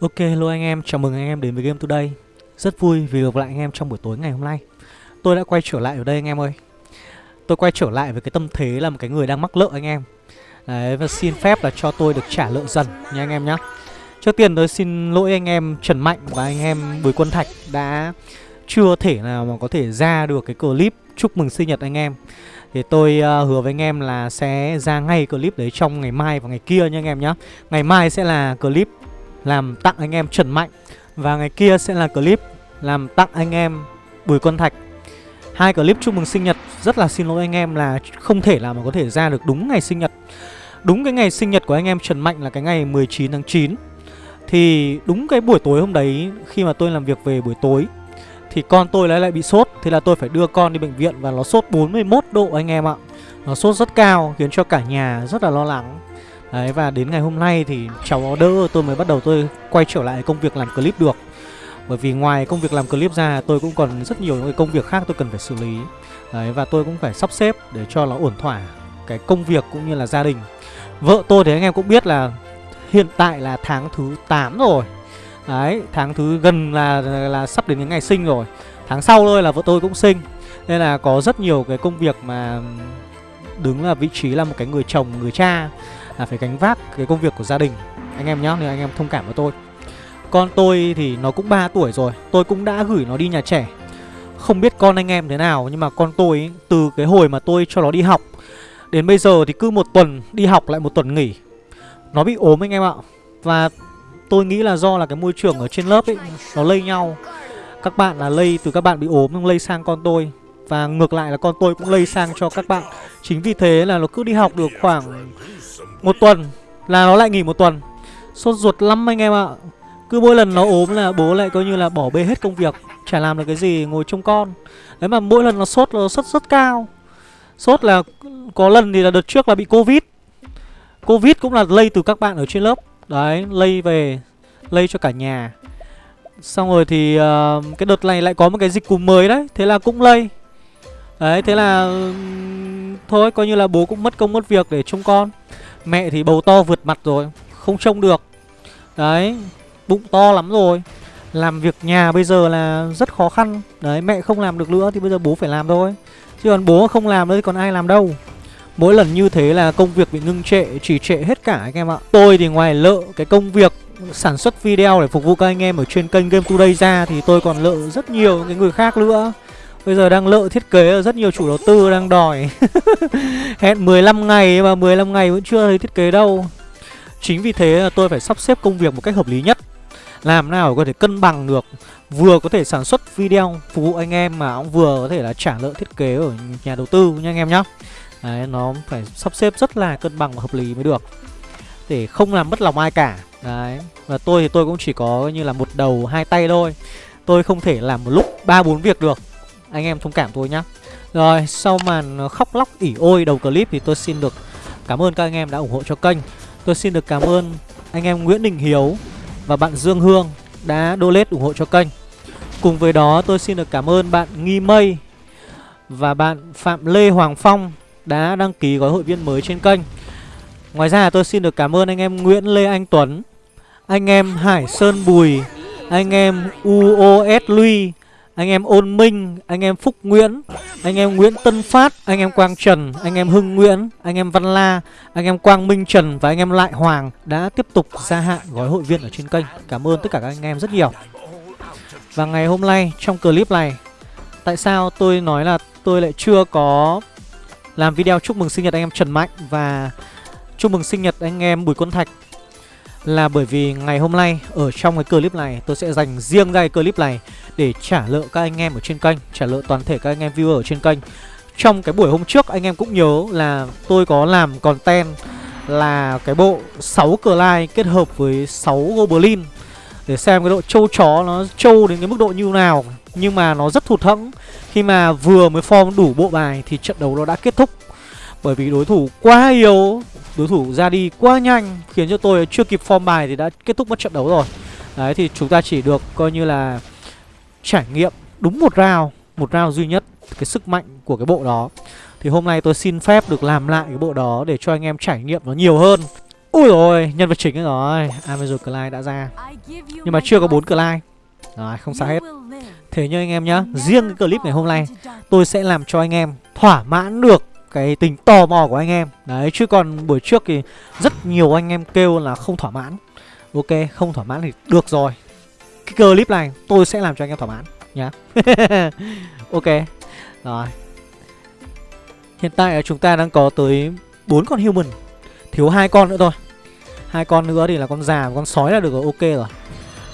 Ok hello anh em, chào mừng anh em đến với Game Today. Rất vui vì gặp lại anh em trong buổi tối ngày hôm nay. Tôi đã quay trở lại ở đây anh em ơi. Tôi quay trở lại với cái tâm thế là một cái người đang mắc nợ anh em. Đấy và xin phép là cho tôi được trả nợ dần nha anh em nhé Trước tiên tôi xin lỗi anh em Trần Mạnh và anh em Bùi Quân Thạch đã chưa thể nào mà có thể ra được cái clip chúc mừng sinh nhật anh em. Thì tôi uh, hứa với anh em là sẽ ra ngay clip đấy trong ngày mai và ngày kia nha anh em nhé Ngày mai sẽ là clip làm tặng anh em Trần Mạnh. Và ngày kia sẽ là clip làm tặng anh em Bùi Quân Thạch. Hai clip chúc mừng sinh nhật. Rất là xin lỗi anh em là không thể nào mà có thể ra được đúng ngày sinh nhật. Đúng cái ngày sinh nhật của anh em Trần Mạnh là cái ngày 19 tháng 9 Thì đúng cái buổi tối hôm đấy, Khi mà tôi làm việc về buổi tối, Thì con tôi lại lại bị sốt. Thế là tôi phải đưa con đi bệnh viện Và nó sốt 41 độ anh em ạ. Nó sốt rất cao, khiến cho cả nhà rất là lo lắng. Đấy và đến ngày hôm nay thì cháu đỡ tôi mới bắt đầu tôi quay trở lại công việc làm clip được. Bởi vì ngoài công việc làm clip ra tôi cũng còn rất nhiều những công việc khác tôi cần phải xử lý. Đấy và tôi cũng phải sắp xếp để cho nó ổn thỏa cái công việc cũng như là gia đình. Vợ tôi thì anh em cũng biết là hiện tại là tháng thứ 8 rồi. Đấy tháng thứ gần là, là, sắp đến cái ngày sinh rồi. Tháng sau thôi là vợ tôi cũng sinh. Nên là có rất nhiều cái công việc mà đứng là vị trí là một cái người chồng, người cha là phải gánh vác cái công việc của gia đình. Anh em nhá nên anh em thông cảm với tôi. Con tôi thì nó cũng 3 tuổi rồi tôi cũng đã gửi nó đi nhà trẻ. Không biết con anh em thế nào nhưng mà con tôi ý, từ cái hồi mà tôi cho nó đi học đến bây giờ thì cứ một tuần đi học lại một tuần nghỉ. Nó bị ốm anh em ạ. Và tôi nghĩ là do là cái môi trường ở trên lớp ấy nó lây nhau. Các bạn là lây từ các bạn bị ốm nhưng lây sang con tôi và ngược lại là con tôi cũng lây sang cho các bạn. Chính vì thế là nó cứ đi học được khoảng một tuần là nó lại nghỉ một tuần. Sốt ruột lắm anh em ạ. Cứ mỗi lần nó ốm là bố lại coi như là bỏ bê hết công việc Chả làm được cái gì ngồi trông con. Đấy mà mỗi lần nó sốt nó sốt rất cao. Sốt là có lần thì là đợt trước là bị Covid. Covid cũng là lây từ các bạn ở trên lớp. Đấy lây về Lây cho cả nhà. Xong rồi thì uh, cái đợt này lại có một cái dịch cúm mới đấy. Thế là cũng lây. Đấy, thế là Thôi, coi như là bố cũng mất công mất việc để trông con. Mẹ thì bầu to vượt mặt rồi, Không trông được. Đấy, Bụng to lắm rồi. Làm việc nhà bây giờ là rất khó khăn. Đấy, mẹ không làm được nữa thì bây giờ bố phải làm thôi. Chứ còn bố không làm nữa thì còn ai làm đâu. Mỗi lần như thế là công việc bị ngưng trệ Chỉ trệ hết cả anh em ạ. Tôi thì ngoài lợ cái công việc sản xuất video để phục vụ các anh em ở trên kênh Game Today ra Thì tôi còn lợ rất nhiều những người khác nữa. Bây giờ đang lợ thiết kế rất nhiều chủ đầu tư đang đòi. Hẹn 15 ngày mà 15 ngày vẫn chưa thấy thiết kế đâu. Chính vì thế là tôi phải sắp xếp công việc một cách hợp lý nhất. Làm nào có thể cân bằng được. Vừa có thể sản xuất video phục vụ anh em mà cũng vừa có thể là trả lợi thiết kế ở nhà đầu tư nha anh em nhá. Đấy, nó phải sắp xếp rất là cân bằng và hợp lý mới được. Để không làm mất lòng ai cả. Đấy, và tôi thì tôi cũng chỉ có như là một đầu hai tay thôi. Tôi không thể làm một lúc ba bốn việc được anh em thông cảm tôi nhá. Rồi, sau màn khóc lóc ỉ ôi đầu clip thì tôi xin được cảm ơn các anh em đã ủng hộ cho kênh. Tôi xin được cảm ơn anh em Nguyễn Đình Hiếu và bạn Dương Hương đã donate ủng hộ cho kênh. Cùng với đó, tôi xin được cảm ơn bạn Nghi Mây và bạn Phạm Lê Hoàng Phong đã đăng ký gói hội viên mới trên kênh. Ngoài ra, tôi xin được cảm ơn anh em Nguyễn Lê Anh Tuấn, Anh em Hải Sơn Bùi, Anh em UOS Lui anh em Ôn Minh, anh em Phúc Nguyễn, anh em Nguyễn Tân Phát, anh em Quang Trần, anh em Hưng Nguyễn, anh em Văn La, anh em Quang Minh Trần và anh em Lại Hoàng đã tiếp tục gia hạn gói hội viên ở trên kênh. Cảm ơn tất cả các anh em rất nhiều. Và ngày hôm nay trong clip này, tại sao tôi nói là tôi lại chưa có làm video chúc mừng sinh nhật anh em Trần Mạnh và chúc mừng sinh nhật anh em Bùi Quân Thạch là bởi vì ngày hôm nay ở trong cái clip này tôi sẽ dành riêng ra cái clip này để trả lợ các anh em ở trên kênh, trả lợ toàn thể các anh em viewer ở trên kênh. Trong cái buổi hôm trước anh em cũng nhớ là tôi có làm content là cái bộ 6 Clyde kết hợp với 6 Goblin. Để xem cái độ trâu chó nó trâu đến cái mức độ như nào nhưng mà nó rất thụt hẫng. Khi mà vừa mới form đủ bộ bài thì trận đấu nó đã kết thúc. Bởi vì đối thủ quá yếu Đối thủ ra đi quá nhanh Khiến cho tôi chưa kịp form bài thì đã kết thúc mất trận đấu rồi. Đấy thì chúng ta chỉ được coi như là Trải nghiệm đúng một round Một round duy nhất Cái sức mạnh của cái bộ đó. Thì hôm nay tôi xin phép được làm lại cái bộ đó Để cho anh em trải nghiệm nó nhiều hơn. Ui rồi, nhân vật chính ấy rồi Amazon Clyde đã ra. Nhưng mà chưa có bốn Clyde. Rồi, không sao hết. Thế nhưng anh em nhá Riêng cái clip ngày hôm nay Tôi sẽ làm cho anh em thỏa mãn được cái tình tò mò của anh em. Đấy, chứ còn buổi trước thì rất nhiều anh em kêu là không thỏa mãn. Ok, không thỏa mãn thì được rồi. Cái clip này tôi sẽ làm cho anh em thỏa mãn nhá. Ok Rồi. Hiện tại chúng ta đang có tới bốn con human Thiếu hai con nữa thôi. Hai con nữa thì là con già và con sói là được rồi ok rồi.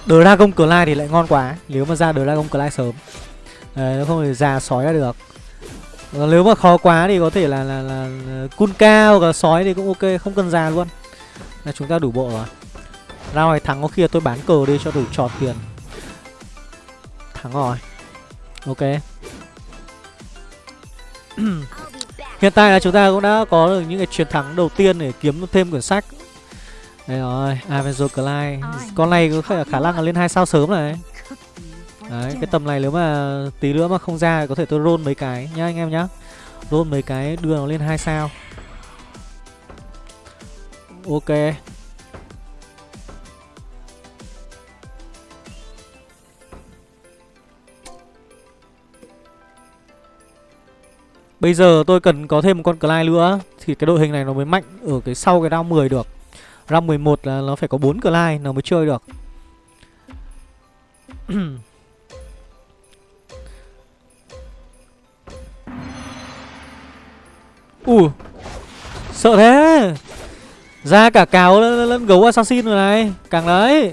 Dragon Clyde thì lại ngon quá Nếu mà ra Dragon Clyde sớm. Đấy, nó không thì già sói là được. Còn Nếu mà khó quá thì có thể là là, là, Kunka hoặc là sói thì cũng ok Không cần già luôn. Là chúng ta đủ bộ rồi. Rao này thắng có khi là tôi bán cờ đi cho đủ tròn tiền. Thắng rồi. Ok. Hiện tại là chúng ta cũng đã có được những cái chiến thắng đầu tiên để kiếm thêm quyển sách. Đây rồi, Avenger Clyde Con này có khả, khả năng là lên hai sao sớm này Đấy, cái tầm này nếu mà tí nữa mà không ra thì có thể tôi roll mấy cái nhá anh em nhá. Roll mấy cái đưa nó lên hai sao. Ok. Bây giờ tôi cần có thêm một con Clyde nữa Thì cái đội hình này nó mới mạnh ở cái sau cái round 10 được. Round 11 là nó phải có 4 Clyde nó mới chơi được Ui Sợ thế. Ra cả cáo lẫn, lẫn gấu assassin rồi này. Càng đấy.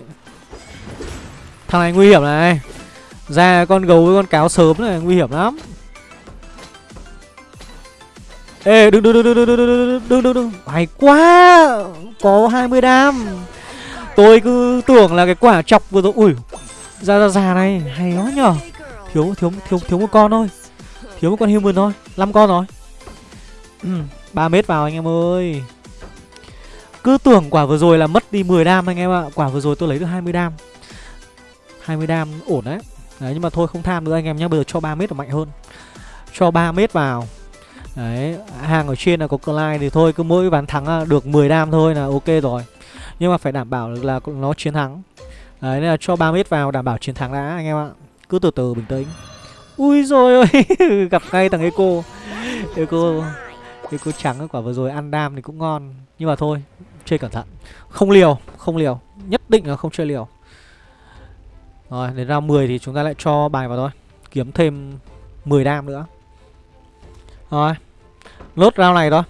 Thằng này nguy hiểm này. Ra con gấu với con cáo sớm này nguy hiểm lắm. Ê đừng đừng đừng đừng đừng đừng đừng đừng đừng đừng Hay quá. Có 20 đam. Tôi cứ tưởng là cái quả chọc vừa rồi. Ui. Ra ra già này. Hay quá nhở Thiếu thiếu thiếu thiếu một con thôi. Thiếu một con human thôi. 5 con rồi. Ừ, 3 mét vào anh em ơi Cứ tưởng quả vừa rồi là mất đi 10 đam anh em ạ Quả vừa rồi tôi lấy được 20 đam 20 đam ổn đấy Đấy nhưng mà thôi không tham nữa anh em nhé Bây giờ cho 3 mét là mạnh hơn Cho 3 mét vào Đấy, hàng ở trên là có Clyde thì thôi cứ mỗi ván thắng à, được 10 đam thôi là ok rồi. Nhưng mà phải đảm bảo là nó chiến thắng. Đấy nên là cho 3 mét vào đảm bảo chiến thắng đã anh em ạ. Cứ từ từ bình tĩnh. Ui rồi ơi, gặp ngay thằng Eco. Eco cái Eco trắng quả vừa rồi ăn đam thì cũng ngon. Nhưng mà thôi, chơi cẩn thận. Không liều, không liều. Nhất định là không chơi liều. Rồi, đến round 10 thì chúng ta lại cho bài vào thôi. Kiếm thêm 10 đam nữa. Rồi Lốt round này thôi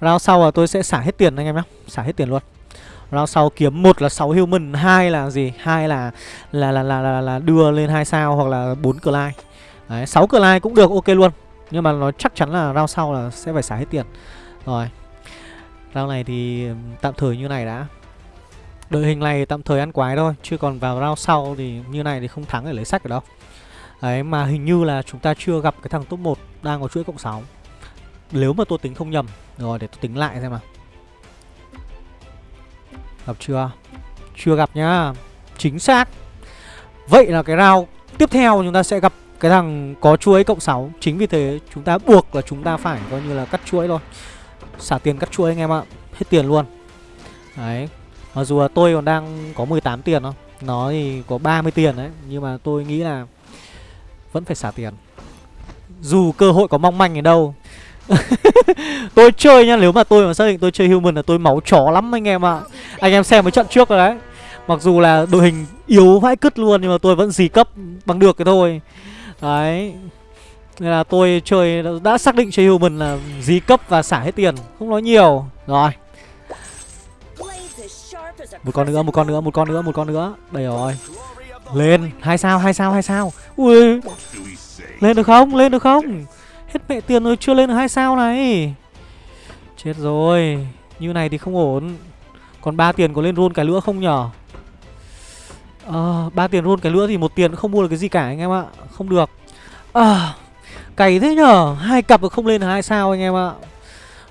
Round sau là tôi sẽ xả hết tiền anh em nhé Xả hết tiền luôn Round sau kiếm một là 6 human hai là gì hai là là là là, là, là đưa lên hai sao hoặc là 4 Clyde Đấy 6 Clyde cũng được ok luôn nhưng mà nó chắc chắn là round sau là sẽ phải xả hết tiền. Rồi. Round này thì tạm thời như này đã. Đội hình này tạm thời ăn quái thôi, Chứ còn vào round sau thì như này thì không thắng để lấy sách ở đâu. Đấy, mà hình như là chúng ta chưa gặp cái thằng top 1 đang có chuỗi cộng 6 Nếu mà tôi tính không nhầm, Rồi để tôi tính lại xem nào. Gặp chưa? Chưa gặp nhá. Chính xác. Vậy là cái round tiếp theo chúng ta sẽ gặp cái thằng có chuỗi cộng 6 Chính vì thế chúng ta buộc là chúng ta phải coi như là cắt chuỗi thôi. Xả tiền cắt chuỗi anh em ạ, Hết tiền luôn. Đấy, Mặc dù là tôi còn đang có 18 tiền thôi, Nó thì có 30 tiền đấy, Nhưng mà tôi nghĩ là Vẫn phải xả tiền. Dù cơ hội có mong manh ở đâu. Tôi chơi nha Nếu mà tôi mà xác định tôi chơi human là tôi máu chó lắm anh em ạ. À. Anh em xem mấy trận trước rồi đấy. Mặc dù là đội hình yếu vãi cứt luôn, Nhưng mà tôi vẫn dì cấp bằng được cái thôi. Đấy. Nên là tôi chơi đã xác định chơi human là dí cấp và xả hết tiền. Không nói nhiều. Rồi. Một con nữa, một con nữa, một con nữa, một con nữa. Đây rồi. Lên, hai sao, hai sao, hai sao. Ui. Lên được không? Lên được không? Hết mẹ tiền rồi chưa lên được hai sao này. Chết rồi. Như này thì không ổn. Còn ba tiền có lên roll cái lửa không nhở? Ờ ba tiền luôn cái nữa thì một tiền không mua được cái gì cả anh em ạ. Không được. À Cày thế nhở Hai cặp được không lên là hai sao anh em ạ.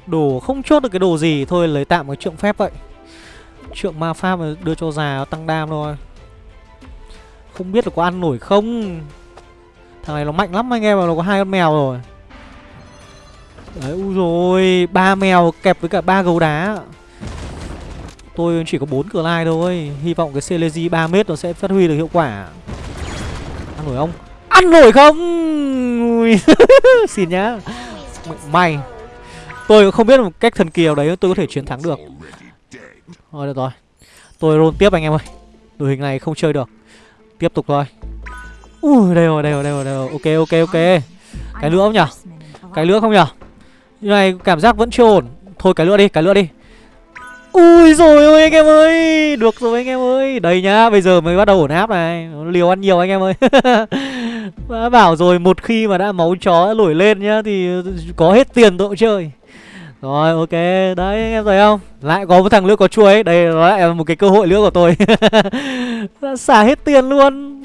Đồ không chốt được cái đồ gì. Thôi lấy tạm cái trượng phép vậy. Trượng ma pháp đưa cho già tăng đam thôi. Không biết là có ăn nổi không. Thằng này nó mạnh lắm anh em mà nó có hai con mèo rồi. Đấy, u rồi. Ba mèo kẹp với cả ba gấu đá. Tôi chỉ có 4 lai thôi. Hy vọng cái Celesi 3m nó sẽ phát huy được hiệu quả. Ăn nổi không? Ăn nổi không? Xin nhá. May. Tôi cũng không biết một cách thần kỳ nào đấy tôi có thể chiến thắng được. Thôi được rồi. Tôi roll tiếp anh em ơi. Đội hình này không chơi được. Tiếp tục thôi. Ui đây rồi đây rồi đây rồi, đây rồi. Ok ok ok. Cái nữa không nhở? Cái nữa không nhở? Như này cảm giác vẫn chưa ổn. Thôi cái nữa đi cái nữa đi. Ui rồi ôi anh em ơi, Được rồi anh em ơi. Đây nhá, bây giờ mới bắt đầu ổn áp này. Liều ăn nhiều anh em ơi. Đã bảo rồi, một khi mà đã máu chó nổi lên nhá, Thì có hết tiền tội chơi. Rồi, ok. Đấy, anh em thấy không? Lại có một thằng nữa có chuối Đây, nó lại là một cái cơ hội nữa của tôi. Xả hết tiền luôn.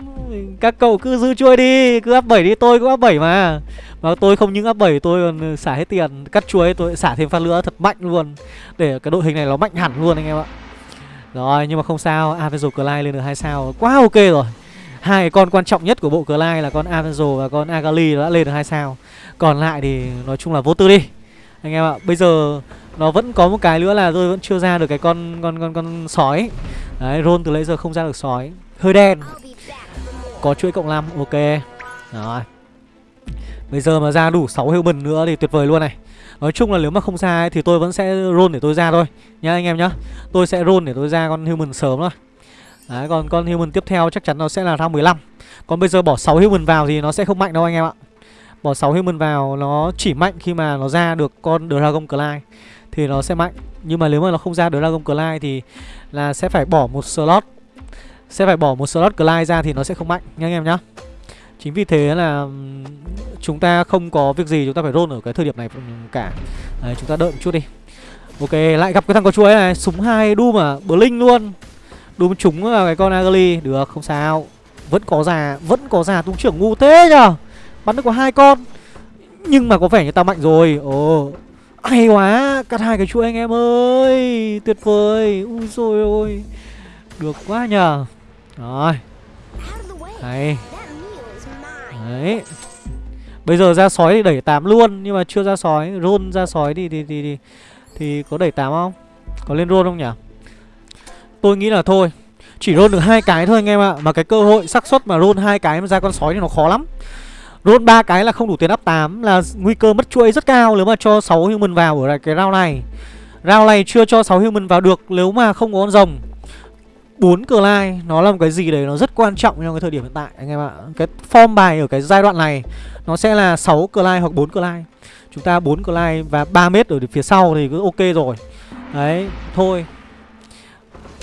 Các cậu cứ giữ chuôi đi, Cứ áp 7 đi, tôi cũng áp 7 mà. Mà tôi không những áp 7 tôi còn ừ, xả hết tiền, Cắt chuối, tôi xả thêm phát nữa thật mạnh luôn. Để cái đội hình này nó mạnh hẳn luôn anh em ạ. Rồi, nhưng mà không sao, Avenzo Clyde lên được hai sao, Quá ok rồi. Hai con quan trọng nhất của bộ Clyde là con Avenzo và con Agali đã lên được hai sao. Còn lại thì nói chung là vô tư đi. Anh em ạ, bây giờ nó vẫn có một cái nữa là tôi vẫn chưa ra được cái con con con con sói. Đấy, Ron từ lấy giờ không ra được sói. Hơi đen có chuỗi cộng 5 ok. Rồi. Bây giờ mà ra đủ 6 human nữa thì tuyệt vời luôn này. Nói chung là nếu mà không ra ấy, thì tôi vẫn sẽ roll để tôi ra thôi. Nhá anh em nhá. Tôi sẽ roll để tôi ra con human sớm thôi. Đấy còn con human tiếp theo chắc chắn nó sẽ là round 15 còn bây giờ bỏ 6 human vào thì nó sẽ không mạnh đâu anh em ạ. Bỏ 6 human vào nó chỉ mạnh khi mà nó ra được con Dragon Clyde Thì nó sẽ mạnh. Nhưng mà nếu mà nó không ra Dragon Clyde thì là sẽ phải bỏ một slot. Sẽ phải bỏ một slot glide ra thì nó sẽ không mạnh nha anh em nhá. Chính vì thế là chúng ta không có việc gì chúng ta phải roll ở cái thời điểm này cả. Đấy, chúng ta đợi một chút đi. Ok, lại gặp cái thằng có chuối này Súng hai Doom à, Blink luôn. Doom trúng vào cái con Agali Được, không sao. Vẫn có già, vẫn có già tung trưởng ngu thế nhờ. Bắn được có hai con. Nhưng mà có vẻ như ta mạnh rồi. Ồ Hay quá Cắt hai cái chuỗi anh em ơi. Tuyệt vời. Ui rồi ôi. Được quá nhờ. Rồi. Hay. Đấy. Bây giờ ra sói thì đẩy 8 luôn Nhưng mà chưa ra sói. Roll ra sói thì thì, thì, thì, thì có đẩy 8 không? Có lên roll không nhỉ? Tôi nghĩ là thôi. Chỉ roll được hai cái thôi anh em ạ. Mà cái cơ hội xác suất mà roll hai cái mà ra con sói thì nó khó lắm. Roll ba cái là không đủ tiền up 8 Là nguy cơ mất chuỗi rất cao nếu mà cho 6 human vào ở cái round này. Round này chưa cho 6 human vào được nếu mà không có con rồng 4 cờ lai nó là một cái gì đấy nó rất quan trọng trong cái thời điểm hiện tại anh em ạ. Cái form bài ở cái giai đoạn này nó sẽ là 6 cờ lai hoặc 4 cờ lai Chúng ta 4 cờ lai và 3 mét ở phía sau thì cứ ok rồi. Đấy, thôi.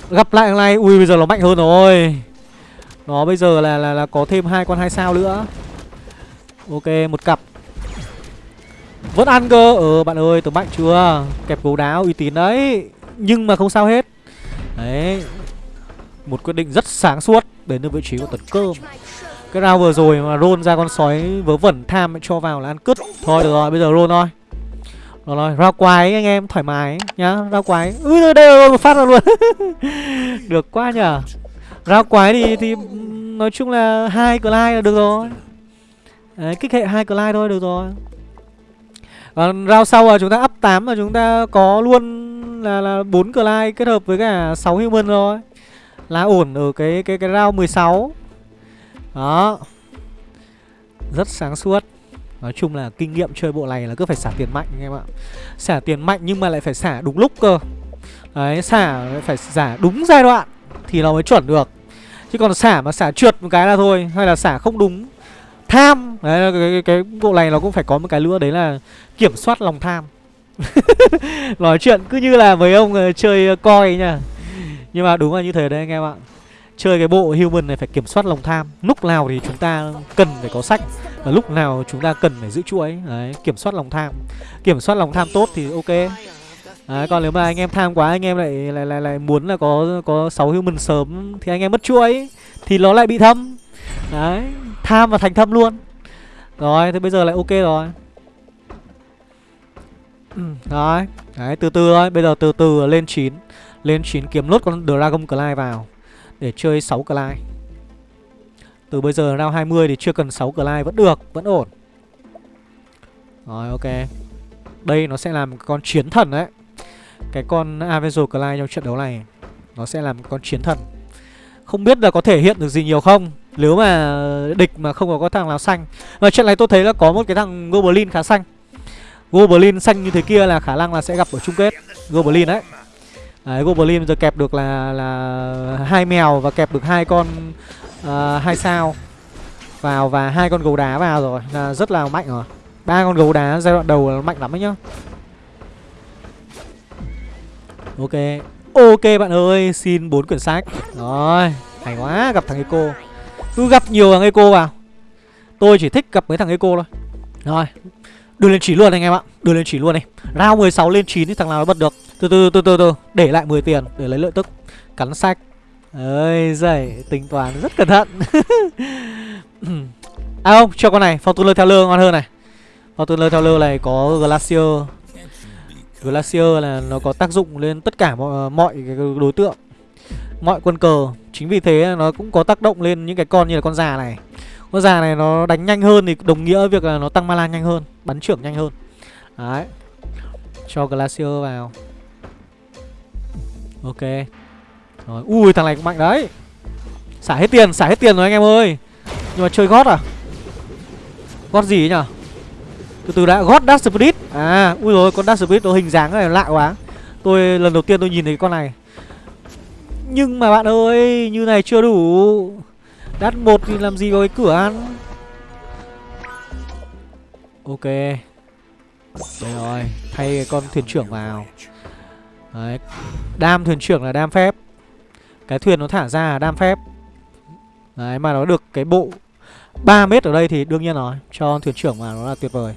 Gặp lại thằng này, ui bây giờ nó mạnh hơn rồi. Nó bây giờ là là, là có thêm hai con hai sao nữa. Ok một cặp. Vẫn ăn cơ. Ờ bạn ơi tớ mạnh chưa? Kẹp gấu đáo uy tín đấy. Nhưng mà không sao hết. Đấy một quyết định rất sáng suốt Đến được vị trí của tấn cơm. Cái round vừa rồi mà roll ra con sói vớ vẩn tham cho vào là ăn cứt. Thôi được rồi bây giờ roll thôi. Rồi rồi rao quái anh em thoải mái nhá Rao quái. Ui đây, đây một phát ra luôn. Được quá nhở. Rao quái thì thì nói chung là hai like là được rồi. Đấy, kích hệ hai Clyde thôi được rồi. Còn round sau là chúng ta up 8 mà chúng ta có luôn là là 4 like kết hợp với cả 6 human rồi. Là ổn ở cái cái cái round 16. Đó. Rất sáng suốt. Nói chung là kinh nghiệm chơi bộ này là cứ phải xả tiền mạnh anh em ạ. Xả tiền mạnh nhưng mà lại phải xả đúng lúc cơ. Đấy, xả phải xả đúng giai đoạn thì nó mới chuẩn được. Chứ còn xả mà xả trượt một cái là thôi Hay là xả không đúng tham đấy cái, cái, cái bộ này nó cũng phải có một cái nữa đấy là kiểm soát lòng tham nói chuyện cứ như là mấy ông uh, chơi ờ, uh, coi nha nhưng mà đúng là như thế đấy anh em ạ. Chơi cái bộ human này phải kiểm soát lòng tham. Lúc nào thì chúng ta cần phải có sách và lúc nào chúng ta cần phải giữ chuỗi. Đấy kiểm soát lòng tham. Kiểm soát lòng tham tốt thì ok. Đấy, còn nếu mà anh em tham quá anh em lại lại lại, lại muốn là có có sáu human sớm thì anh em mất chuỗi thì nó lại bị thâm. Đấy tham và thành thâm luôn. Rồi thế bây giờ lại ok rồi. Ừ, Đấy Đấy từ từ thôi. Bây giờ từ từ lên 9 lên 9 kiếm lốt con Dragon Clay vào Để chơi 6 Clay. Từ bây giờ round 20 thì chưa cần 6 Clay Vẫn được Vẫn ổn. Rồi ok. Đây nó sẽ làm con chiến thần đấy. Cái con Avenger Clay trong trận đấu này Nó sẽ làm con chiến thần. Không biết là có thể hiện được gì nhiều không Nếu mà địch mà không có, có thằng nào xanh. Và trận này tôi thấy là có một cái thằng Goblin khá xanh. Goblin xanh như thế kia là khả năng là sẽ gặp ở chung kết. Goblin đấy. Đấy, Goblin giờ kẹp được là là hai mèo và kẹp được hai con uh, hai sao vào và hai con gấu đá vào rồi là rất là mạnh rồi. Ba con gấu đá giai đoạn đầu là mạnh lắm đấy nhá. Ok ok bạn ơi xin bốn quyển sách. Rồi hay quá gặp thằng eco. Cứ gặp nhiều thằng eco vào. Tôi chỉ thích gặp mấy thằng eco thôi. Rồi đưa lên chỉ luôn anh em ạ đưa lên chỉ luôn này rao 16 lên 9 thì thằng nào nó bật được? Từ từ từ từ từ. Để lại 10 tiền để lấy lợi tức. Cắn sách. Ơi giời tính toán rất cẩn thận. À không cho con này. Fortuner theo lơ ngon hơn này. Fortuner theo lơ này có glacier. Glacier là nó có tác dụng lên tất cả mọi, mọi cái đối tượng. Mọi quân cờ. Chính vì thế nó cũng có tác động lên những cái con như là con già này. Con già này nó đánh nhanh hơn thì đồng nghĩa việc là nó tăng mana nhanh hơn bắn trưởng nhanh hơn. Đấy. Cho glacier vào ok. Rồi, ui, thằng này cũng mạnh đấy. Xả hết tiền, xả hết tiền rồi anh em ơi. Nhưng mà chơi gót à? Gót gì ấy nhở? Từ từ đã, gót Dark spirit. À ui rồi, con Dark spirit nó hình dáng này lạ quá. Tôi, lần đầu tiên tôi nhìn thấy con này. Nhưng mà bạn ơi, như này chưa đủ. Đắt một thì làm gì có cái cửa ăn? Ok. Đây rồi, thay cái con thuyền trưởng vào đấy. Đam thuyền trưởng là đam phép. Cái thuyền nó thả ra là đam phép. Đấy, mà nó được cái bộ 3 mét ở đây thì đương nhiên rồi, cho thuyền trưởng mà nó là tuyệt vời.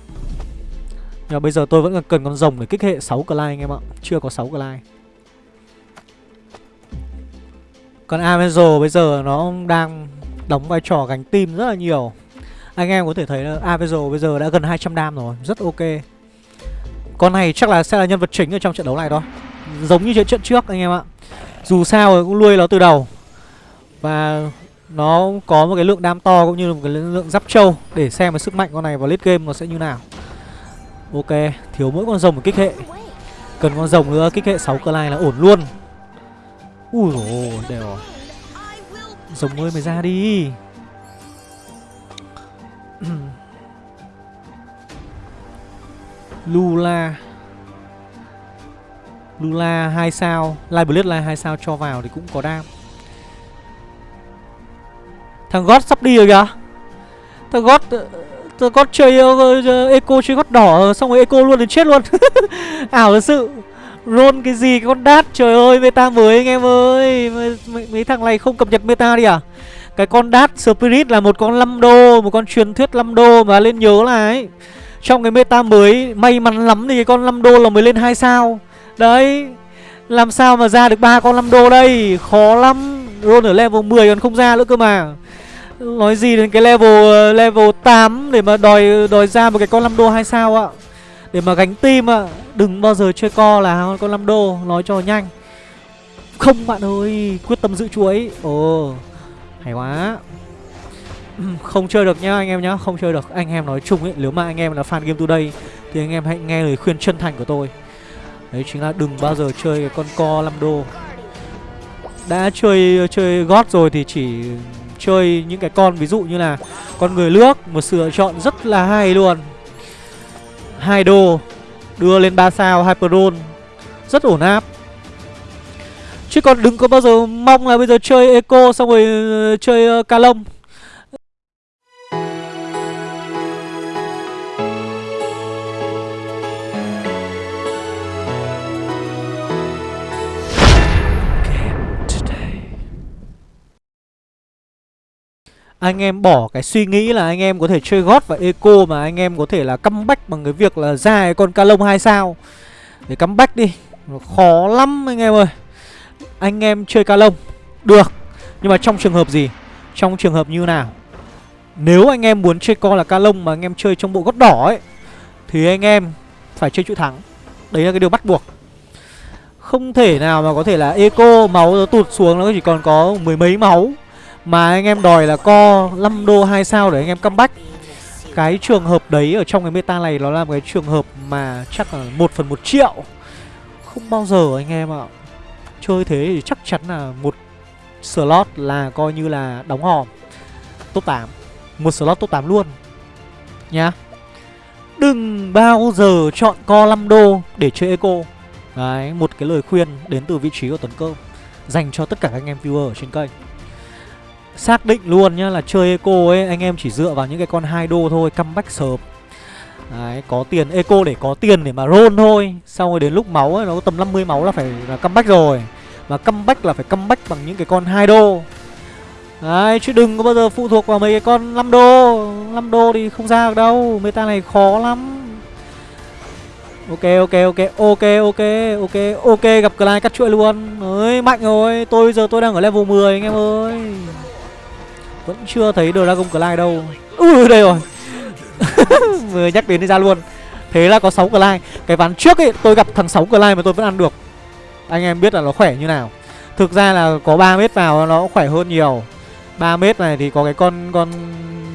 Nhưng mà bây giờ tôi vẫn cần con rồng để kích hệ 6 clay anh em ạ. Chưa có 6 clay còn Avenger bây giờ nó đang đóng vai trò gánh tim rất là nhiều. Anh em có thể thấy là Avenger bây giờ đã gần 200 đam rồi, Rất ok. Con này chắc là sẽ là nhân vật chính ở trong trận đấu này thôi. Giống như trận trước anh em ạ. Dù sao cũng nuôi nó từ đầu. Và nó có một cái lượng đam to cũng như là một cái lượng giáp trâu Để xem cái sức mạnh con này vào late game nó sẽ như nào. Ok, thiếu mỗi con rồng một kích hệ. Cần con rồng nữa kích hệ 6 cơ lai là ổn luôn. Ui dồi đều rồi. Rồng ơi mày ra đi. Lula. Lula 2 sao Live Blade 2 sao cho vào thì cũng có đam. Thằng God sắp đi rồi kìa. Thằng God ờ, Thằng God chơi ờ, ờ, uh, Eco chơi God đỏ Xong rồi Eco luôn đến chết luôn. Ảo thật sự. Roll cái gì con đát Trời ơi meta mới anh em ơi. Mấy, mấy thằng này không cập nhật meta đi à? Cái con đát Spirit là một con 5 đô Một con truyền thuyết 5 đô Mà lên nhớ là ấy Trong cái meta mới May mắn lắm thì cái con 5 đô là mới lên 2 sao. Đấy, Làm sao mà ra được ba con 5 đô đây? Khó lắm. Ron ở level 10 còn không ra nữa cơ mà. Nói gì đến cái level ờ, level 8 Để mà đòi đòi ra một cái con 5 đô hay sao ạ? Để mà gánh tim ạ. Đừng bao giờ chơi co là con 5 đô. Nói cho nhanh. Không bạn ơi, Quyết tâm giữ chuỗi Ồ, Hay quá. Không chơi được nhá anh em nhá. Không chơi được. Anh em nói chung ấy, Nếu mà anh em là fan Game Today Thì anh em hãy nghe lời khuyên chân thành của tôi. Đấy chính là đừng bao giờ chơi cái con co 5 đô. Đã chơi chơi gót rồi thì chỉ chơi những cái con ví dụ như là con người nước một sự lựa chọn rất là hay luôn. Hai đô đưa lên 3 sao Hyperon rất ổn áp. Chứ còn đừng có bao giờ mong là bây giờ chơi Eco xong rồi ờ, chơi ờ, uh, Calong anh em bỏ cái suy nghĩ là anh em có thể chơi gót và eco mà anh em có thể là comeback bằng cái việc là ra cái con calong hai sao. Để comeback đi. Nó khó lắm anh em ơi. Anh em chơi ca lông. Được. Nhưng mà trong trường hợp gì? Trong trường hợp như nào? Nếu anh em muốn chơi con là ca lông mà anh em chơi trong bộ gót đỏ ấy, thì anh em phải chơi chữ thắng. Đấy là cái điều bắt buộc. Không thể nào mà có thể là eco máu nó tụt xuống, nó chỉ còn có mười mấy máu mà anh em đòi là co 5 đô 2 sao để anh em comeback. Cái trường hợp đấy ở trong cái meta này nó là một cái trường hợp mà chắc là 1 phần 1 triệu. Không bao giờ anh em ạ. Chơi thế thì chắc chắn là một slot là coi như là đóng hòm. Top 8 một slot top 8 luôn. Nhá. Đừng bao giờ chọn co 5 đô để chơi eco. Đấy, một cái lời khuyên đến từ vị trí của tuấn cơ. Dành cho tất cả các anh em viewer ở trên kênh xác định luôn nhá là chơi eco ấy anh em chỉ dựa vào những cái con hai đô thôi comeback sớm. Đấy, có tiền eco để có tiền để mà roll thôi. Xong rồi đến lúc máu ấy, nó có tầm 50 máu là phải là comeback rồi. Mà comeback là phải comeback bằng những cái con hai đô. Đấy, chứ đừng có bao giờ phụ thuộc vào mấy cái con 5 đô. 5 đô thì không ra được đâu Meta này khó lắm. Ok, ok, ok, ok, ok, ok, ok, gặp Clyde cắt chuỗi luôn. Ơi, mạnh rồi, tôi giờ tôi đang ở level 10 anh em ơi. Vẫn chưa thấy Dragon Clyde đâu. Ui, đây rồi. Vừa nhắc đến đi ra luôn. Thế là có 6 Clyde Cái ván trước ấy tôi gặp thằng 6 Clyde mà tôi vẫn ăn được. Anh em biết là nó khỏe như nào. Thực ra là có 3 mét vào nó khỏe hơn nhiều. 3 mét này thì có cái con con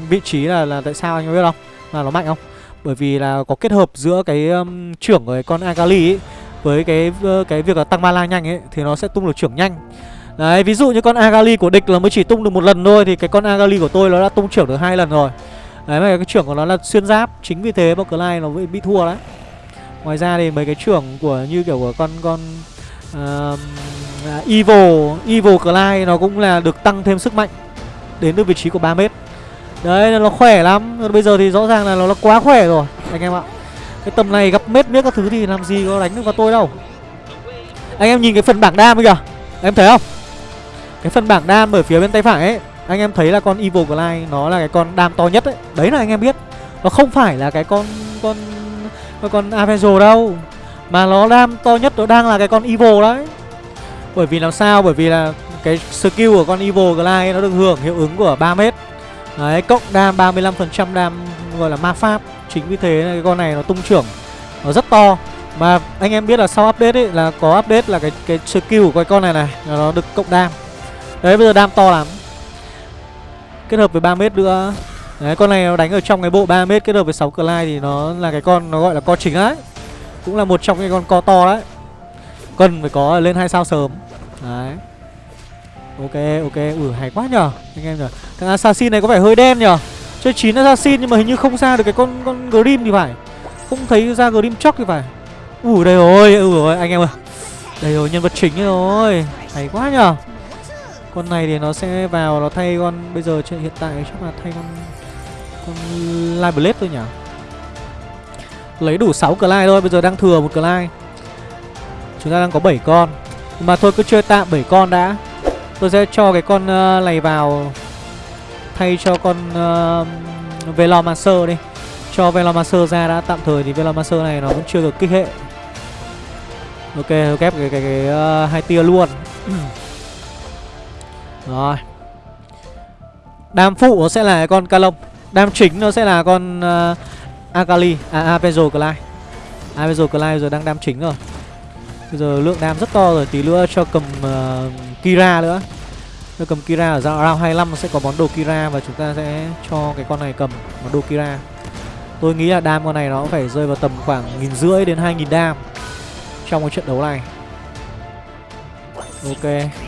vị trí là là tại sao anh biết không? Là nó mạnh không? Bởi vì là có kết hợp giữa cái um, trưởng của cái con Akali ấy với cái uh, cái việc là tăng mana nhanh ấy thì nó sẽ tung được trưởng nhanh. Đấy, ví dụ như con Agali của địch là mới chỉ tung được một lần thôi thì cái con Agali của tôi nó đã tung trưởng được hai lần rồi. Đấy mà cái trưởng của nó là xuyên giáp, chính vì thế Poker Clyde nó bị thua đấy. Ngoài ra thì mấy cái trưởng của như kiểu của con con uh, Evil, Evil Clyde nó cũng là được tăng thêm sức mạnh đến từ vị trí của 3 mét. Đấy nó khỏe lắm. Bây giờ thì rõ ràng là nó, nó quá khỏe rồi anh em ạ. Cái tầm này gặp mết miết các thứ thì làm gì có đánh được vào tôi đâu. Anh em nhìn cái phần bảng đam kìa. Em thấy không? Cái phần bảng đam ở phía bên tay phải ấy Anh em thấy là con Evil Glide Nó là cái con đam to nhất ấy. Đấy là anh em biết Nó không phải là cái con Con con, con Avenger đâu Mà nó đam to nhất nó đang là cái con Evil đấy. Bởi vì làm sao? Bởi vì là cái skill của con Evil Glide Nó được hưởng hiệu ứng của 3 mét. Đấy cộng đam 35% đam Gọi là ma pháp. Chính vì thế cái con này nó tung trưởng Nó rất to. Mà anh em biết là sau update ấy là có update là cái cái skill của cái con này này nó được cộng đam. Đấy, bây giờ đam to lắm. Kết hợp với 3 mét nữa. Đấy, con này nó đánh ở trong cái bộ 3 mét kết hợp với 6 lai thì nó là cái con nó gọi là co chính đấy. Cũng là một trong cái con co to đấy. Cần phải có lên hai sao sớm. Đấy. Ok ok. Ừ hay quá nhở anh em nhở Thằng assassin này có vẻ hơi đen nhở Chơi 9 assassin nhưng mà hình như không ra được cái con con Grim thì phải. Không thấy ra Grim chóc thì phải. Ủa đây rồi ừ rồi anh em ơi. Đây rồi, nhân vật chính rồi. Hay quá nhở con này thì nó sẽ vào nó thay con bây giờ hiện tại chắc là thay con con Live Blade thôi nhỉ. Lấy đủ 6 clay thôi, bây giờ đang thừa một clay Chúng ta đang có 7 con. Mà thôi cứ chơi tạm 7 con đã. Tôi sẽ cho cái con uh, này vào thay cho con ờ, uh, Velomancer đi. Cho Velomancer ra đã tạm thời thì Velomancer này nó vẫn chưa được kích hệ. Ok, ghép cái cái cái, cái uh, hai tia luôn. Rồi. Đam phụ nó sẽ là con Calong Đam chính nó sẽ là con uh, Akali À Avenger Clyde. Avenger Clyde giờ đang đam chính rồi. Bây giờ lượng đam rất to rồi Tí nữa cho cầm uh, Kira nữa. Cho cầm Kira ở round 25 nó sẽ có món đồ Kira Và chúng ta sẽ cho cái con này cầm món đồ Kira. Tôi nghĩ là đam con này nó phải rơi vào tầm khoảng nghìn rưỡi đến 2.000 đam Trong cái trận đấu này. Ok.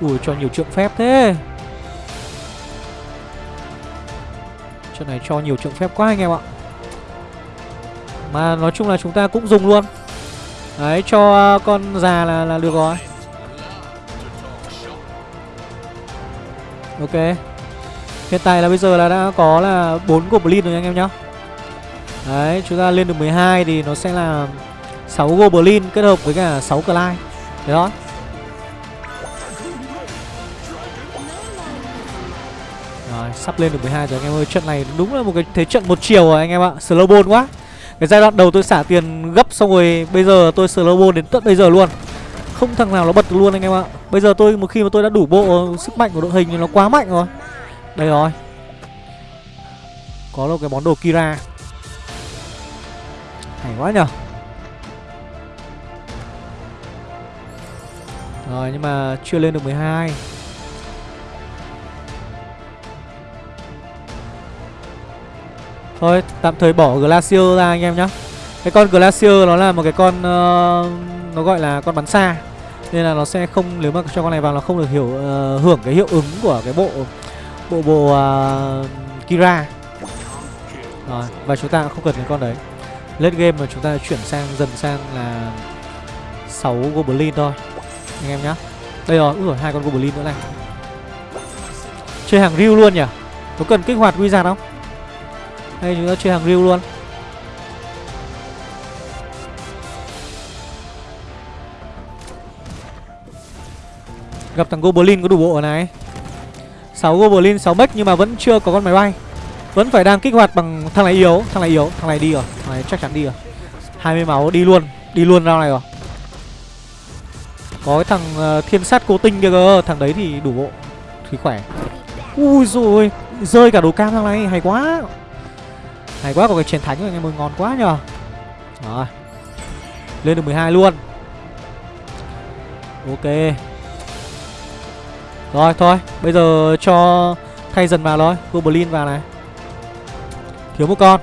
Ui cho nhiều trượng phép thế. Trận này cho nhiều trượng phép quá anh em ạ. Mà nói chung là chúng ta cũng dùng luôn. Đấy cho à, con già là, là được rồi. Ok. Hiện tại là bây giờ là đã có là 4 Goblin rồi anh em nhá. Đấy chúng ta lên được 12 thì nó sẽ là 6 Goblin kết hợp với cả 6 Clyde Thế đó sắp lên được 12 rồi. Anh em ơi, Trận này đúng là một cái thế trận một chiều rồi anh em ạ. Slow quá. Cái giai đoạn đầu tôi xả tiền gấp xong rồi Bây giờ tôi slow đến tận bây giờ luôn. Không thằng nào nó bật luôn anh em ạ. Bây giờ tôi, một khi mà tôi đã đủ bộ sức mạnh của đội hình thì nó quá mạnh rồi. Đây rồi. Có một cái món đồ Kira. Hay quá nhở Rồi, nhưng mà chưa lên được 12 Thôi tạm thời bỏ Glacier ra anh em nhá. Cái con Glacier nó là một cái con uh, nó gọi là con bắn xa. Nên là nó sẽ không nếu mà cho con này vào nó không được hiểu uh, hưởng cái hiệu ứng của cái bộ bộ bộ uh, Kira. Rồi và chúng ta cũng không cần cái con đấy. Late game mà chúng ta chuyển sang dần sang là 6 goblin thôi anh em nhá. Đây rồi, rồi hai con goblin nữa này. Chơi hàng Ryu luôn nhỉ? Có cần kích hoạt wizard không? Hay chúng ta chơi hàng riêu luôn. Gặp thằng Goblin có đủ bộ này. 6 Goblin 6 mech nhưng mà vẫn chưa có con máy bay. Vẫn phải đang kích hoạt bằng thằng này yếu Thằng này yếu, thằng này đi rồi. Thằng này chắc chắn đi rồi. 20 máu đi luôn Đi luôn ra này rồi. Có cái thằng uh, thiên sát cố tinh kia cơ Thằng đấy thì đủ bộ Thì khỏe. Ui rồi Rơi cả đồ cam thằng này hay quá. Hay quá, có cái chiến thánh rồi anh em ơi, ngon quá nhờ. Rồi. Lên được 12 luôn. Ok. Rồi, thôi. Bây giờ cho thay dần vào thôi. Goblin vào này. Thiếu một con.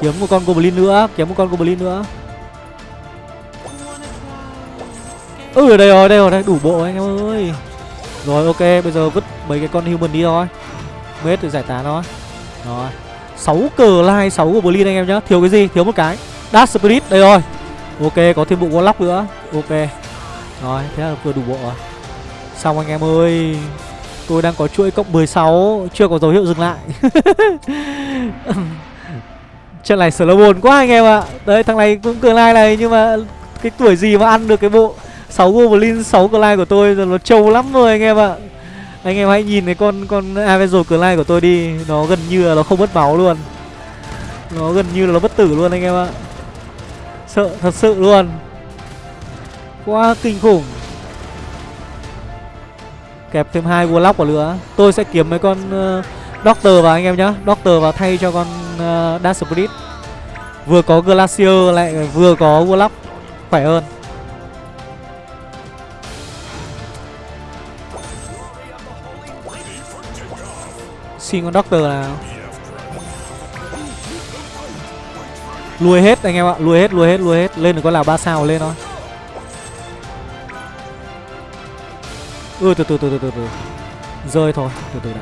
Kiếm một con Goblin nữa. Kiếm một con Goblin nữa. Ừ đây rồi đây rồi, đây, đủ bộ anh em ơi. Rồi, ok. Bây giờ vứt mấy cái con human đi thôi. Mết thì giải tán thôi. Rồi. 6 cờ lai 6 Goblin anh em nhá. Thiếu cái gì? Thiếu một cái. Dash Spirit, đây rồi. Ok, có thêm bộ Warlock nữa. Ok. Rồi, thế là vừa đủ bộ rồi. Xong anh em ơi, Tôi đang có chuỗi cộng 16 Chưa có dấu hiệu dừng lại. Trận này slow buồn quá anh em ạ. À. Đấy, thằng này cũng cường lai này, Nhưng mà cái tuổi gì mà ăn được cái bộ 6 Goblin 6 cờ lai của tôi Rồi nó trâu lắm rồi anh em ạ. à. Anh em hãy nhìn cái con con Avenger Clay của tôi đi. Nó gần như là nó không mất máu luôn. Nó gần như là nó bất tử luôn anh em ạ. Sợ thật sự luôn. Quá kinh khủng. Kẹp thêm hai warlock vào nữa. Tôi sẽ kiếm mấy con uh, Doctor vào anh em nhá. Doctor vào thay cho con uh, Dark Spirit. Vừa có Glacier lại vừa có warlock. Khỏe hơn. Xin con Doctor nào. Lùi hết anh em ạ Lùi hết, lùi hết, lùi hết. Lên được con nào ba sao lên thôi. Ừ từ từ từ từ từ từ. Rơi thôi Từ từ đã.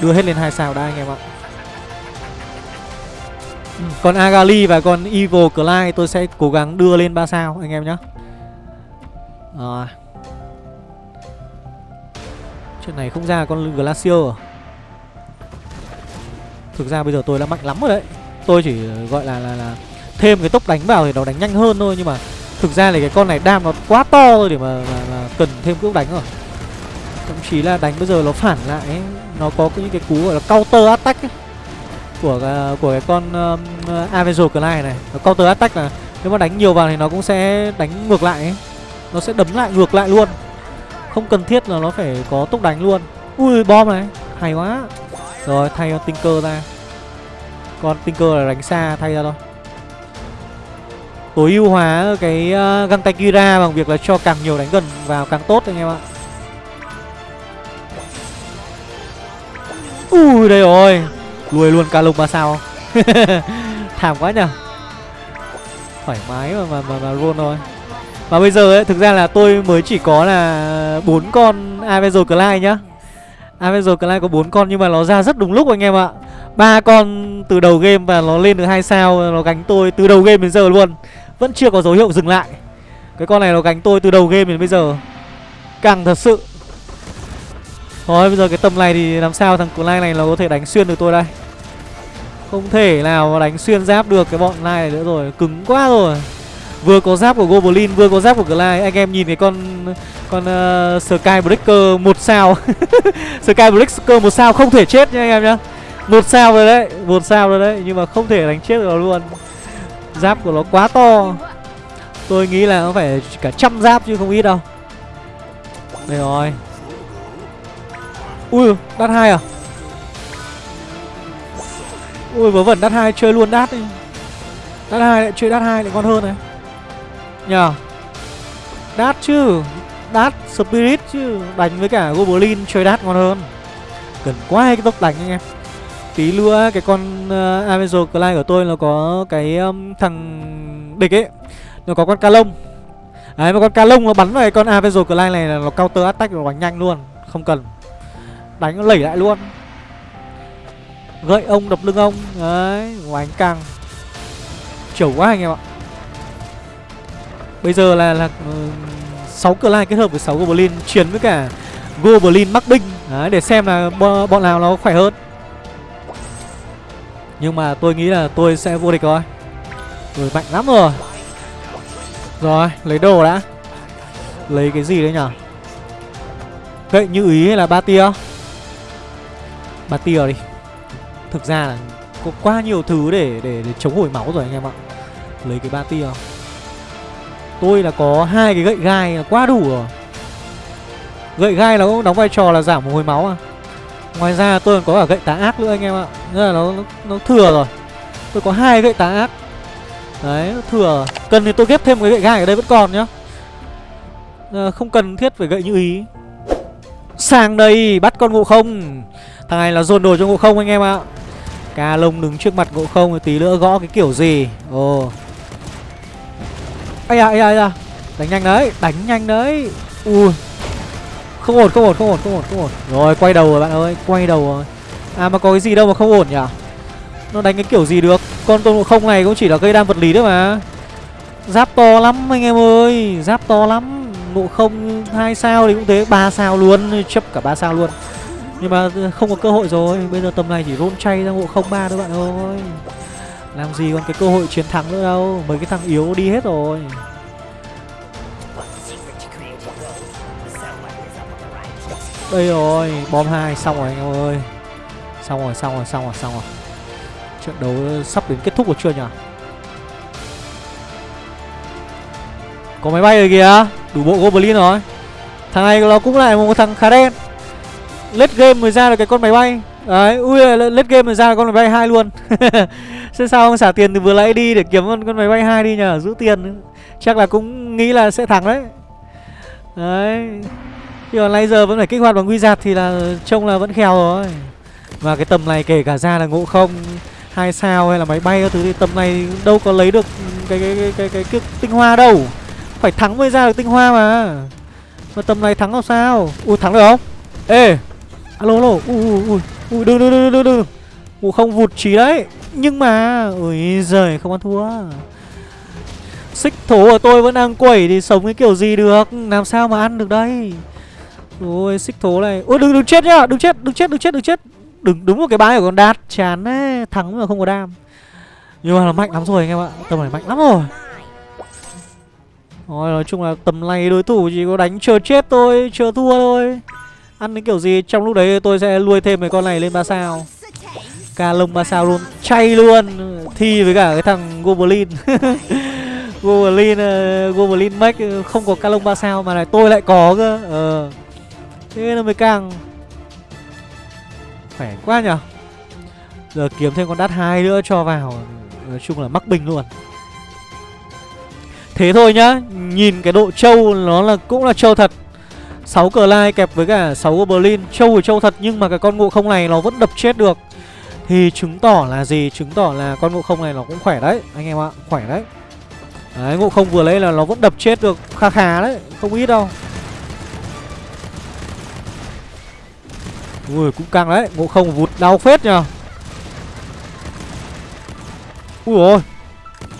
Đưa hết lên hai sao đã anh em ạ. Ừ, Còn Agali và con Evil Clyde tôi sẽ cố gắng đưa lên ba sao anh em nhé Rồi. Chuyện này không ra con Glacier à? Thực ra bây giờ tôi đã mạnh lắm rồi đấy Tôi chỉ ờ, gọi là là, là thêm cái tốc đánh vào thì nó đánh nhanh hơn thôi Nhưng mà thực ra là cái con này đam nó quá to rồi để mà, mà, mà cần thêm tốc đánh rồi thậm chí là đánh bây giờ nó phản lại ấy. nó có những cái cú gọi là counter attack ấy. của ờ, của cái con um, Avenger Clyde này nó counter attack là nếu mà đánh nhiều vào thì nó cũng sẽ đánh ngược lại ấy. nó sẽ đấm lại ngược lại luôn không cần thiết là nó phải có tốc đánh luôn ui bom này hay quá rồi thay con tinker ra. Con tinker là đánh xa thay ra thôi. Tối ưu hóa cái uh, găng tay kira bằng việc là cho càng nhiều đánh gần vào càng tốt anh em ạ. Ui đây rồi. Lùi luôn ca lùng ba sao? Thảm quá nhở Thoải mái mà mà, mà, mà luôn thôi. Và bây giờ ấy thực ra là tôi mới chỉ có là bốn con Avenger Clyde nhá. Avenger Clyde có bốn con nhưng mà nó ra rất đúng lúc anh em ạ. Ba con từ đầu game và nó lên được hai sao, Nó gánh tôi từ đầu game đến giờ luôn. Vẫn chưa có dấu hiệu dừng lại. Cái con này nó gánh tôi từ đầu game đến bây giờ. Càng thật sự. Thôi, bây giờ cái tầm này thì làm sao thằng Clyde này nó có thể đánh xuyên được tôi đây? Không thể nào mà đánh xuyên giáp được cái bọn này nữa rồi. Cứng quá rồi. Vừa có giáp của Goblin vừa có giáp của Clyde Anh em nhìn cái con con ờ, uh, Skybreaker một sao. Skybreaker một sao không thể chết nha anh em nhá. Một sao rồi đấy một sao rồi đấy nhưng mà không thể đánh chết được nó luôn. Giáp của nó quá to. Tôi nghĩ là nó phải cả trăm giáp chứ không ít đâu. Đây rồi. Ui đắt hai à? Ui vớ vẩn đắt hai chơi luôn đắt đi Đắt hai lại chơi đắt hai lại ngon hơn này. Nhờ. Đát chứ. Đát Spirit chứ. Đánh với cả Goblin chơi đát ngon hơn. Cần quá cái tốc đánh anh em. Tí nữa cái con uh, Avenger Clyde của tôi nó có cái um, thằng địch ấy. Nó có con ca lông Đấy mà con ca lông nó bắn vào cái con Avenger Clay này là nó counter attack nó đánh nhanh luôn. Không cần. Đánh nó lẩy lại luôn. Gậy ông đập lưng ông. Đấy Đánh căng. Chẩu quá anh em ạ. Bây giờ là là uh, 6 Clay kết hợp với 6 Goblin Chiến với cả Goblin mắc binh Đấy để xem là bọn nào nó khỏe hơn. Nhưng mà tôi nghĩ là tôi sẽ vô địch rồi. Rồi mạnh lắm rồi. Rồi lấy đồ đã. Lấy cái gì đấy nhở? Vậy như ý hay là ba tia? Ba tia đi. Thực ra là có quá nhiều thứ để, để để chống hồi máu rồi anh em ạ. Lấy cái ba tia. Tôi là có hai cái gậy gai là quá đủ rồi. Gậy gai nó cũng đóng vai trò là giảm một hồi máu à. Ngoài ra tôi còn có cả gậy tá ác nữa anh em ạ. Nên là nó, nó, nó thừa rồi. Tôi có hai gậy tá ác. Đấy, nó thừa Cần thì tôi ghép thêm cái gậy gai ở đây vẫn còn nhá. À, Không cần thiết phải gậy như ý. Sang đây, bắt con ngộ không. Thằng này là dồn đồ cho ngộ không anh em ạ. Ca lông đứng trước mặt ngộ không Tí nữa gõ cái kiểu gì? Ồ. Ây da, ây da, ây da. Đánh nhanh đấy, đánh nhanh đấy. Ui. Không ổn, không ổn, không ổn, không ổn, không ổn. Rồi, quay đầu rồi bạn ơi, quay đầu rồi. À mà có cái gì đâu mà không ổn nhỉ? Nó đánh cái kiểu gì được? Con tôn ngộ không này cũng chỉ là cây đam vật lý thôi mà. Giáp to lắm anh em ơi Giáp to lắm. Ngộ không hai sao thì cũng thế ba sao luôn Chấp cả ba sao luôn. Nhưng mà không có cơ hội rồi Bây giờ tầm này chỉ rôn chay ra ngộ không ba thôi bạn ơi. Làm gì còn cái cơ hội chiến thắng nữa đâu Mấy cái thằng yếu đi hết rồi. Đây rồi Bom hai xong rồi anh em ơi. Xong rồi xong rồi xong rồi xong rồi. Trận đấu sắp đến kết thúc rồi chưa nhỉ? Có máy bay rồi kìa Đủ bộ Goblin rồi. Thằng này nó cũng lại một thằng khá đen. Lết game mới ra được cái con máy bay. Đấy, ui lết game mới ra được con máy bay hai luôn. Thế sao không xả tiền từ vừa nãy đi để kiếm con, con máy bay hai đi nhờ Giữ tiền. Chắc là cũng nghĩ là sẽ thắng đấy. Đấy. Nhưng mà nãy giờ vẫn phải kích hoạt bằng wizard thì là trông là vẫn khèo rồi. Và cái tầm này kể cả ra là ngộ không hai sao hay là máy bay các thứ thì tầm này đâu có lấy được cái cái cái cái, cái, cái tinh hoa đâu. Phải thắng mới ra được tinh hoa mà. Mà tầm này thắng làm sao? Ui thắng được không? Ê! Alo alo. Ui ui ui đừng đừng đừng đừng đừng ngộ không vụt trí đấy nhưng mà, ui giời, không ăn thua. Xích thố của tôi vẫn đang quẩy thì sống cái kiểu gì được? Làm sao mà ăn được đây? Rồi xích thố này. Ôi, đừng đừng chết nhá. Đừng chết đừng chết đừng chết đừng chết. Đừng đúng một cái bái của con đạt chán đấy thắng mà không có đam. Nhưng mà nó mạnh lắm rồi anh em ạ. Tầm này mạnh lắm rồi. Rồi, nói chung là tầm này đối thủ chỉ có đánh chờ chết thôi, chờ thua thôi. Ăn cái kiểu gì, trong lúc đấy tôi sẽ nuôi thêm mấy con này lên ba sao ca lông ba sao luôn. Chay luôn. Thi với cả cái thằng goblin. Goblin uh, goblin max ờ, không có ca lông ba sao mà này tôi lại có cơ. Ờ. Thế nó mới càng khỏe quá nhở? Giờ kiếm thêm con đắt hai nữa cho vào. Nói chung là mắc bình luôn. Thế thôi nhá. Nhìn cái độ trâu nó là cũng là trâu thật. 6 cờ lai kẹp với cả 6 goblin. Trâu thì trâu thật nhưng mà cái con ngộ không này nó vẫn đập chết được thì chứng tỏ là gì? Chứng tỏ là con ngộ không này nó cũng khỏe đấy, anh em ạ, khỏe đấy. Đấy ngộ không vừa lấy là nó vẫn đập chết được kha khá đấy, không ít đâu. Ui, cũng căng đấy Ngộ không vụt đau phết nhờ. Ui ôi.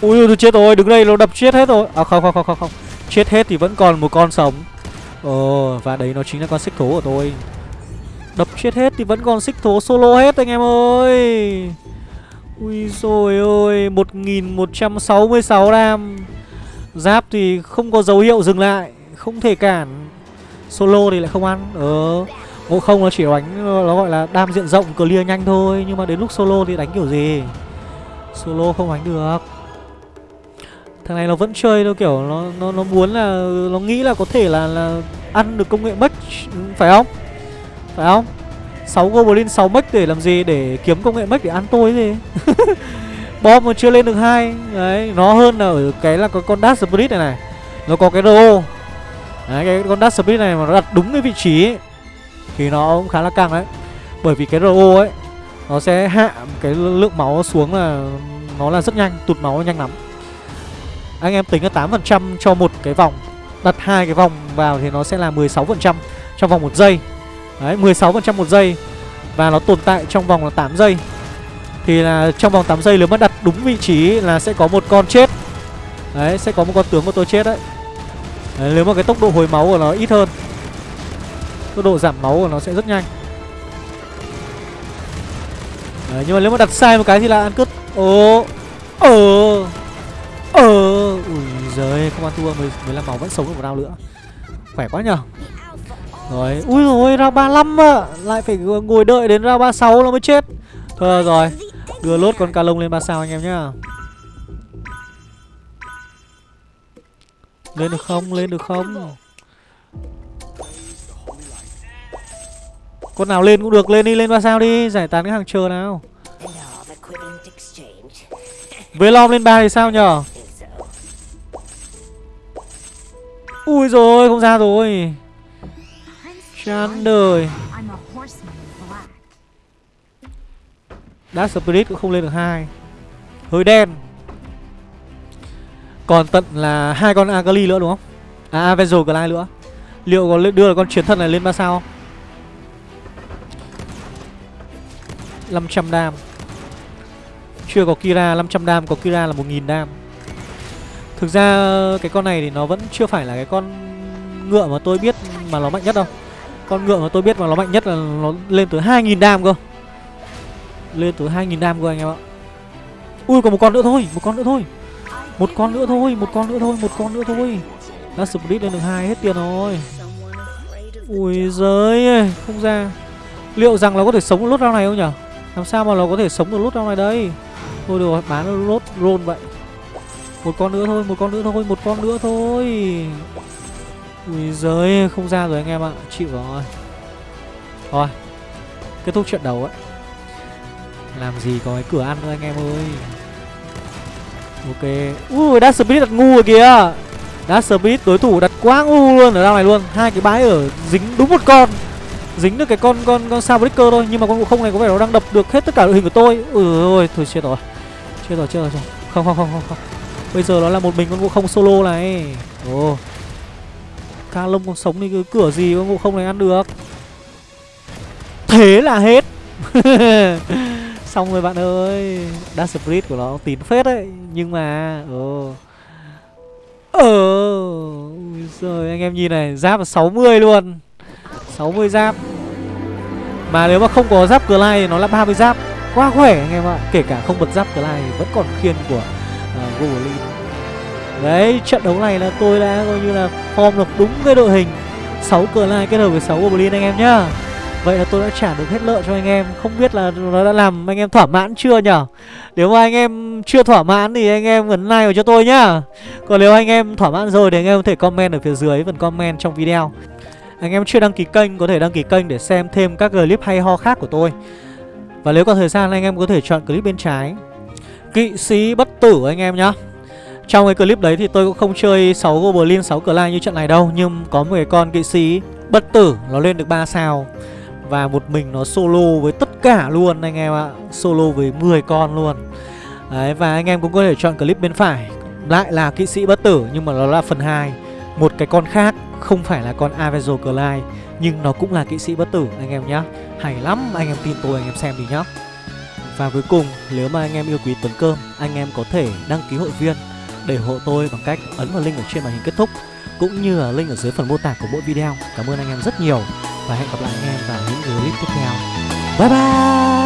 Ui tôi chết rồi, đứng đây nó đập chết hết rồi. À không không không không không. Chết hết thì vẫn còn một con sống. Ờ và đấy nó chính là con xích thố của tôi. Đập chết hết thì vẫn còn xích thố solo hết anh em ơi. Ui rồi ơi 1166 đam Giáp thì không có dấu hiệu dừng lại, Không thể cản. Solo thì lại không ăn Ờ. Ngộ không, nó chỉ đánh, nó gọi là đam diện rộng, clear nhanh thôi, Nhưng mà đến lúc solo thì đánh kiểu gì? Solo không đánh được. Thằng này nó vẫn chơi đâu kiểu nó nó nó muốn là, nó nghĩ là có thể là là ăn được công nghệ mất ừ, phải không? Phải không? 6 goblin 6 mech để làm gì để kiếm công nghệ mech để ăn tôi gì. Bom mà chưa lên được hai Đấy, nó hơn là ở cái là có con Dark Spirit này này. Nó có cái RO. Đấy, cái con Dark Spirit này mà nó đặt đúng cái vị trí ấy, thì nó cũng khá là căng đấy bởi vì cái ro ấy nó sẽ hạ cái lượng máu xuống là nó là rất nhanh tụt máu nhanh lắm anh em tính là tám phần trăm cho một cái vòng đặt hai cái vòng vào thì nó sẽ là 16% trong vòng một giây Đấy 16% một giây. Và nó tồn tại trong vòng là 8 giây. Thì là trong vòng 8 giây nếu mà đặt đúng vị trí là sẽ có một con chết. Đấy sẽ có một con tướng của tôi chết đấy, đấy Nếu mà cái tốc độ hồi máu của nó ít hơn Tốc độ giảm máu của nó sẽ rất nhanh. Đấy, nhưng mà nếu mà đặt sai một cái thì là ăn cướp. Ồ Ờ Ờ Ui giời không ăn thua 15 máu vẫn sống được một round nữa. Khỏe quá nhờ. Rồi Ui rồi ra 35 ạ. à Lại phải ngồi đợi đến ra 36 nó mới chết. Thôi rồi. Đưa lốt con ca lông lên 3 sao anh em nhá. Lên được không? Lên được không? Con nào lên cũng được, lên đi, lên 3 sao đi. Giải tán cái hàng chờ nào. Velom lên 3 thì sao nhở? Ui rồi không ra rồi. Chán đời. Dark Spirit cũng không lên được hai. Hơi đen. Còn tận là hai con Agali nữa đúng không? À Avenger Glide nữa. Liệu có đưa con chiến thần này lên ba sao không? 500 đam. Chưa có Kira 500 đam, Có Kira là 1000 đam. Thực ra cái con này thì nó vẫn chưa phải là cái con ngựa mà tôi biết mà nó mạnh nhất đâu. Con ngựa mà tôi biết mà nó mạnh nhất là nó lên tới 2.000 đam cơ. Lên tới 2.000 đam cơ anh em ạ. Ui còn một con nữa thôi Một con nữa thôi. Một con nữa thôi Một con nữa thôi Một con nữa thôi. Last split lên được hai hết tiền rồi. Ui giời Không ra. Liệu rằng nó có thể sống được lốt round này không nhở? Làm sao mà nó có thể sống được lốt round này đây? Thôi được rồi bán lốt roll vậy. Một con nữa thôi, một con nữa thôi, một con nữa thôi. Ui giới không ra rồi anh em ạ. Chịu rồi. Thôi Kết thúc trận đầu ấy. Làm gì có cái cửa ăn nữa anh em ơi. Ok. Ui, Dark Speed đặt ngu rồi kìa. Dark Speed đối thủ đặt quá ngu luôn ở đâu này luôn. Hai cái bãi ở dính đúng một con. Dính được cái con con con sao breaker thôi Nhưng mà con ngộ không này có vẻ nó đang đập được hết tất cả đội hình của tôi. Ừ ôi, thôi chết rồi. Chết rồi, chết rồi, chết rồi. Không, không, không, không, không. Bây giờ nó là một mình con vũ không solo này. Ồ. Ca lông còn sống thì cái cửa gì con ngộ không này ăn được. Thế là hết. Xong rồi bạn ơi Dash Spirit của nó tín phết đấy. Nhưng mà ồ. Ờ Rồi anh em nhìn này Giáp là 60 luôn. 60 giáp. Mà nếu mà không có giáp cửa thì nó là 30 giáp. Quá khỏe anh em ạ. Kể cả không bật giáp cửa lai vẫn còn khiên của ờ, uh, Goblin Đấy, trận đấu này là tôi đã coi như là form được đúng cái đội hình. 6 cờ lai kết hợp với 6 Goblin anh em nhá. Vậy là tôi đã trả được hết lợi cho anh em. Không biết là nó đã làm anh em thỏa mãn chưa nhở? Nếu mà anh em chưa thỏa mãn thì anh em ấn like vào cho tôi nhá. Còn nếu anh em thỏa mãn rồi thì anh em có thể comment ở phía dưới phần comment trong video. Anh em chưa đăng ký kênh có thể đăng ký kênh để xem thêm các clip hay ho khác của tôi. Và nếu có thời gian anh em có thể chọn clip bên trái. Kỵ sĩ bất tử anh em nhá. Trong cái clip đấy thì tôi cũng không chơi 6 Goblin 6 Clan như trận này đâu Nhưng có một cái con kỵ sĩ bất tử Nó lên được 3 sao. Và một mình nó solo với tất cả luôn anh em ạ. Solo với 10 con luôn. Đấy và anh em cũng có thể chọn clip bên phải. Lại là kỵ sĩ bất tử Nhưng mà nó là phần 2 Một cái con khác không phải là con Avenger Clyde Nhưng nó cũng là kỵ sĩ bất tử anh em nhá. Hay lắm anh em tin tôi anh em xem đi nhá. Và cuối cùng, nếu mà anh em yêu quý Tuấn Cơm, anh em có thể đăng ký hội viên để hộ tôi bằng cách ấn vào link ở trên màn hình kết thúc, cũng như là link ở dưới phần mô tả của mỗi video. Cảm ơn anh em rất nhiều và hẹn gặp lại anh em vào những clip tiếp theo. Bye bye!